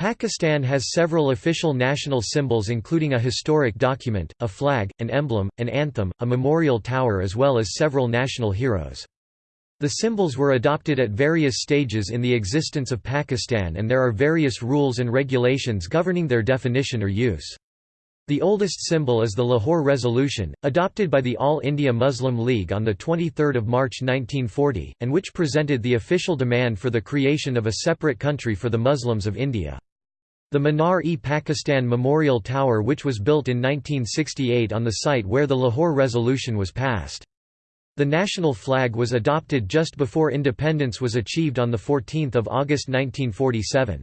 Pakistan has several official national symbols including a historic document, a flag, an emblem, an anthem, a memorial tower as well as several national heroes. The symbols were adopted at various stages in the existence of Pakistan and there are various rules and regulations governing their definition or use. The oldest symbol is the Lahore Resolution, adopted by the All India Muslim League on 23 March 1940, and which presented the official demand for the creation of a separate country for the Muslims of India. The Minar-e-Pakistan Memorial Tower which was built in 1968 on the site where the Lahore Resolution was passed. The national flag was adopted just before independence was achieved on 14 August 1947.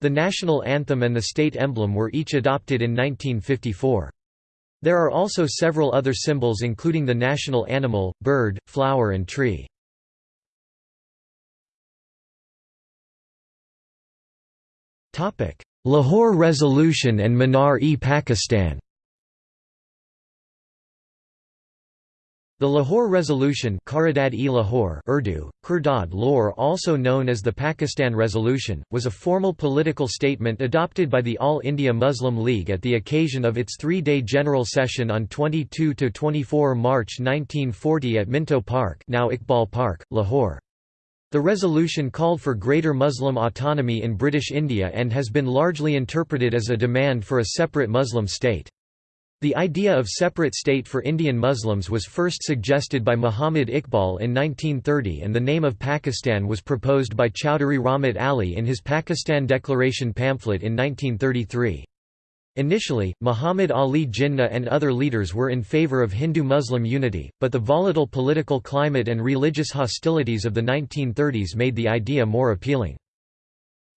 The national anthem and the state emblem were each adopted in 1954. There are also several other symbols including the national animal, bird, flower and tree. Lahore Resolution and Minar-e-Pakistan The Lahore Resolution Lahore Urdu, Kurdad Lor also known as the Pakistan Resolution, was a formal political statement adopted by the All India Muslim League at the occasion of its three-day general session on 22–24 March 1940 at Minto Park now Iqbal Park, Lahore. The resolution called for greater Muslim autonomy in British India and has been largely interpreted as a demand for a separate Muslim state. The idea of separate state for Indian Muslims was first suggested by Muhammad Iqbal in 1930 and the name of Pakistan was proposed by Chowdhury Rahmat Ali in his Pakistan Declaration pamphlet in 1933. Initially, Muhammad Ali Jinnah and other leaders were in favor of Hindu-Muslim unity, but the volatile political climate and religious hostilities of the 1930s made the idea more appealing.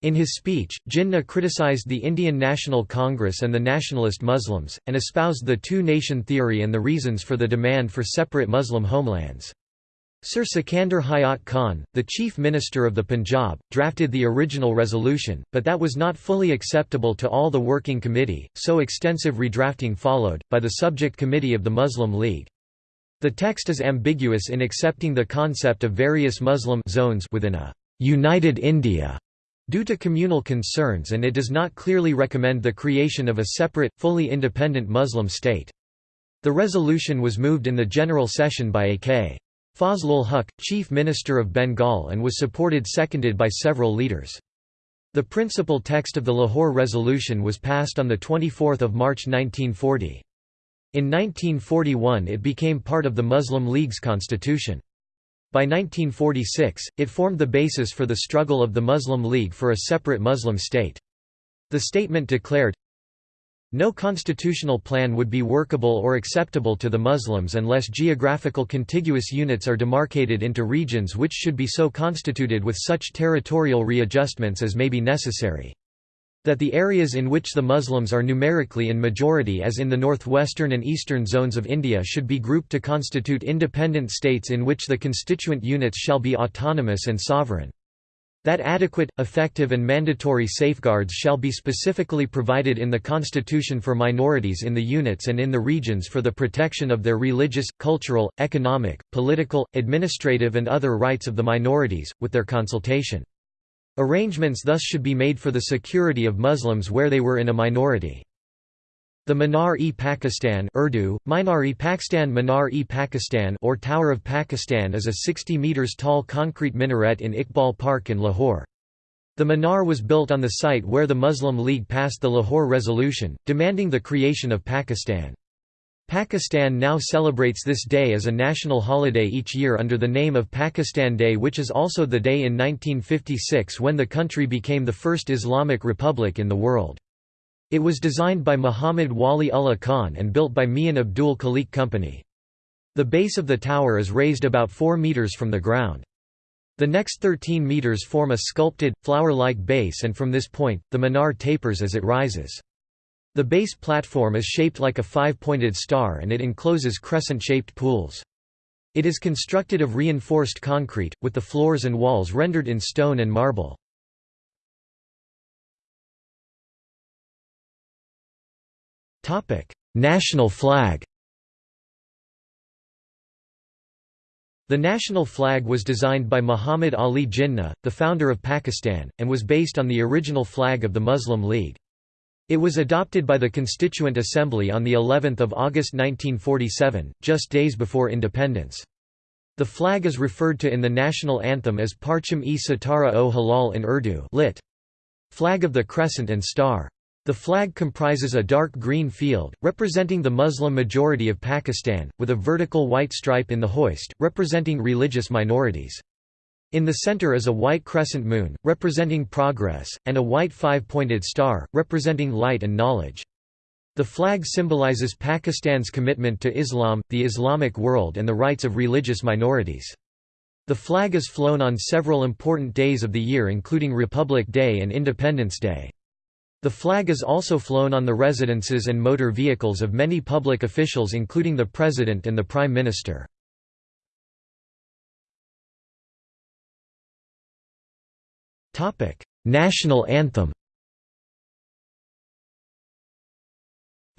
In his speech, Jinnah criticized the Indian National Congress and the nationalist Muslims, and espoused the two-nation theory and the reasons for the demand for separate Muslim homelands. Sir Sikandar Hayat Khan, the chief minister of the Punjab, drafted the original resolution, but that was not fully acceptable to all the working committee, so extensive redrafting followed, by the subject committee of the Muslim League. The text is ambiguous in accepting the concept of various Muslim zones within a «united India» due to communal concerns and it does not clearly recommend the creation of a separate, fully independent Muslim state. The resolution was moved in the general session by A.K. Fazlul Huq, Chief Minister of Bengal and was supported seconded by several leaders. The principal text of the Lahore Resolution was passed on 24 March 1940. In 1941 it became part of the Muslim League's constitution. By 1946, it formed the basis for the struggle of the Muslim League for a separate Muslim state. The statement declared, no constitutional plan would be workable or acceptable to the Muslims unless geographical contiguous units are demarcated into regions which should be so constituted with such territorial readjustments as may be necessary. That the areas in which the Muslims are numerically in majority as in the northwestern and eastern zones of India should be grouped to constitute independent states in which the constituent units shall be autonomous and sovereign. That adequate, effective and mandatory safeguards shall be specifically provided in the Constitution for minorities in the units and in the regions for the protection of their religious, cultural, economic, political, administrative and other rights of the minorities, with their consultation. Arrangements thus should be made for the security of Muslims where they were in a minority. The Minar-e-Pakistan Urdu, Minar-e-Pakistan Minar-e-Pakistan or Tower of Pakistan is a 60 metres tall concrete minaret in Iqbal Park in Lahore. The Minar was built on the site where the Muslim League passed the Lahore Resolution, demanding the creation of Pakistan. Pakistan now celebrates this day as a national holiday each year under the name of Pakistan Day which is also the day in 1956 when the country became the first Islamic republic in the world. It was designed by Muhammad Wali Ullah Khan and built by Mian Abdul Khaliq Company. The base of the tower is raised about 4 metres from the ground. The next 13 metres form a sculpted, flower-like base and from this point, the minar tapers as it rises. The base platform is shaped like a five-pointed star and it encloses crescent-shaped pools. It is constructed of reinforced concrete, with the floors and walls rendered in stone and marble. National flag The national flag was designed by Muhammad Ali Jinnah, the founder of Pakistan, and was based on the original flag of the Muslim League. It was adopted by the Constituent Assembly on the 11th of August 1947, just days before independence. The flag is referred to in the national anthem as Parcham-e Sitara o Hilal in Urdu lit. Flag of the Crescent and Star. The flag comprises a dark green field, representing the Muslim majority of Pakistan, with a vertical white stripe in the hoist, representing religious minorities. In the center is a white crescent moon, representing progress, and a white five-pointed star, representing light and knowledge. The flag symbolizes Pakistan's commitment to Islam, the Islamic world and the rights of religious minorities. The flag is flown on several important days of the year including Republic Day and Independence Day. The flag is also flown on the residences and motor vehicles of many public officials including the President and the Prime Minister. National anthem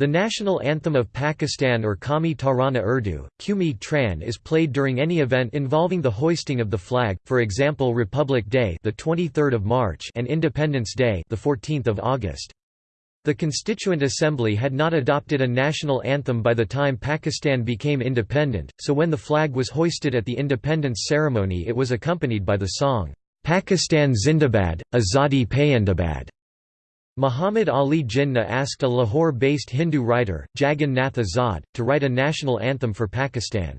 The national anthem of Pakistan or Qawmi Tarana Urdu, Qumi Tran is played during any event involving the hoisting of the flag, for example Republic Day the 23rd of March and Independence Day the 14th of August. The Constituent Assembly had not adopted a national anthem by the time Pakistan became independent, so when the flag was hoisted at the independence ceremony it was accompanied by the song, Pakistan Zindabad, Azadi Payandabad. Muhammad Ali Jinnah asked a Lahore-based Hindu writer, Jagan Nath Azad, to write a national anthem for Pakistan.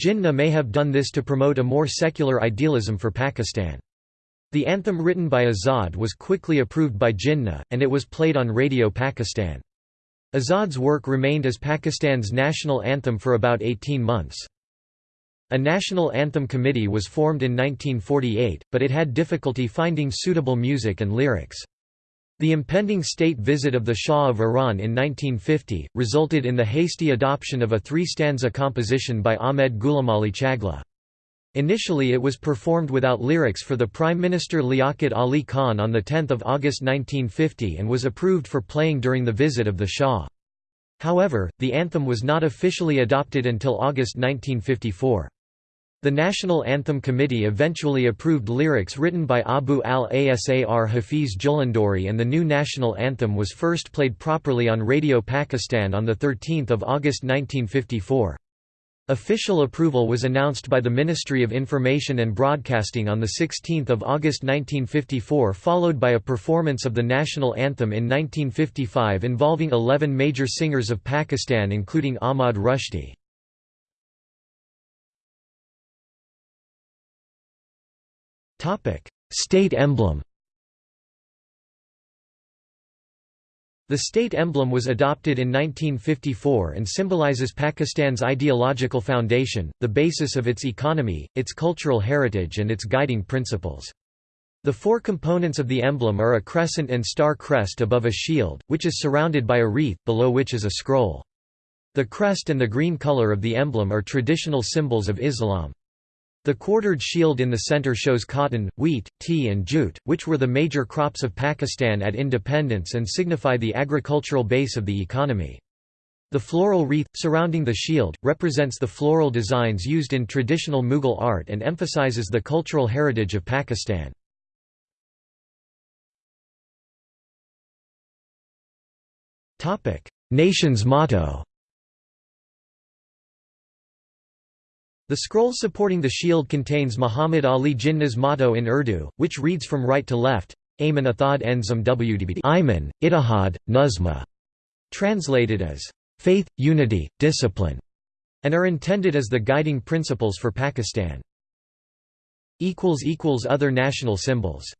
Jinnah may have done this to promote a more secular idealism for Pakistan. The anthem written by Azad was quickly approved by Jinnah, and it was played on Radio Pakistan. Azad's work remained as Pakistan's national anthem for about 18 months. A national anthem committee was formed in 1948, but it had difficulty finding suitable music and lyrics. The impending state visit of the Shah of Iran in 1950, resulted in the hasty adoption of a three-stanza composition by Ahmed Ghulamali Chagla. Initially it was performed without lyrics for the Prime Minister Liaquat Ali Khan on 10 August 1950 and was approved for playing during the visit of the Shah. However, the anthem was not officially adopted until August 1954. The National Anthem Committee eventually approved lyrics written by Abu al-Asar Hafiz Jalandhari and the new national anthem was first played properly on Radio Pakistan on 13 August 1954. Official approval was announced by the Ministry of Information and Broadcasting on 16 August 1954 followed by a performance of the national anthem in 1955 involving 11 major singers of Pakistan including Ahmad Rushdie. State emblem The state emblem was adopted in 1954 and symbolizes Pakistan's ideological foundation, the basis of its economy, its cultural heritage and its guiding principles. The four components of the emblem are a crescent and star crest above a shield, which is surrounded by a wreath, below which is a scroll. The crest and the green color of the emblem are traditional symbols of Islam. The quartered shield in the center shows cotton, wheat, tea and jute, which were the major crops of Pakistan at independence and signify the agricultural base of the economy. The floral wreath, surrounding the shield, represents the floral designs used in traditional Mughal art and emphasizes the cultural heritage of Pakistan. Nation's motto The scroll supporting the shield contains Muhammad Ali Jinnah's motto in Urdu, which reads from right to left, Ayman Athad Enzam Wdbd Ayman, Ittihad, Nuzma, translated as, faith, unity, discipline, and are intended as the guiding principles for Pakistan. Other national symbols